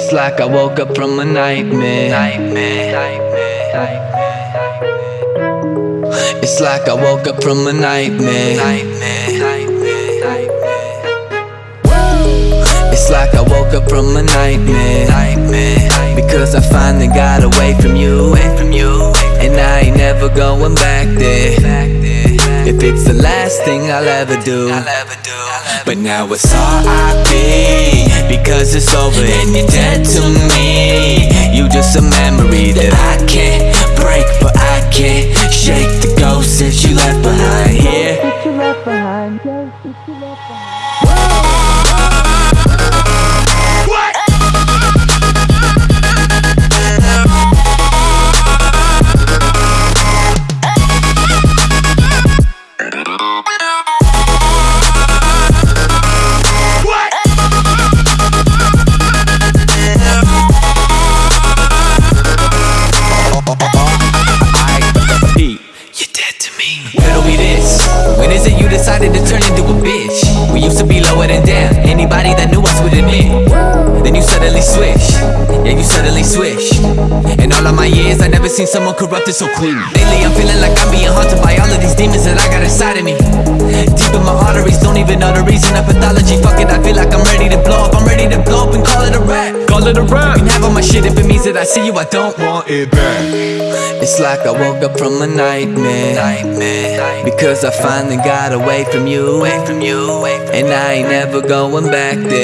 It's like I woke up from a nightmare. Nightmare. nightmare It's like I woke up from a nightmare. Nightmare. It's like I woke up from a nightmare. Nightmare. Because I finally got away from you. And I ain't never going back last thing I'll ever do. But now it's R.I.P. Because it's over and you're dead to me. You just a memory that I can't break, but I can't shake the ghost that you left behind here. Pete, is it you decided to turn into a bitch? We used to be lower than down. Anybody that knew us would admit. Then you suddenly switch. Yeah, you suddenly switch. In all of my years, I never seen someone corrupted so quick. Lately, I'm feeling like I'm being haunted by all of these demons that I got inside of me. Deep in my arteries, don't even know the reason of pathology. Fuck it, I feel like I'm ready to blow up. I'm ready to blow up and call it a rap. Call it a rap. You can have all my shit if it means that I see you, I don't want Want it back. it's like I woke up from a nightmare. Nightmare. Because I finally got away from you. Away from you. And I ain't never going back there.